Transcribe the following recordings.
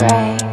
Break,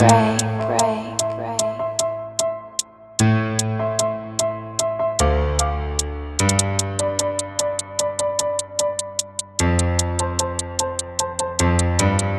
break.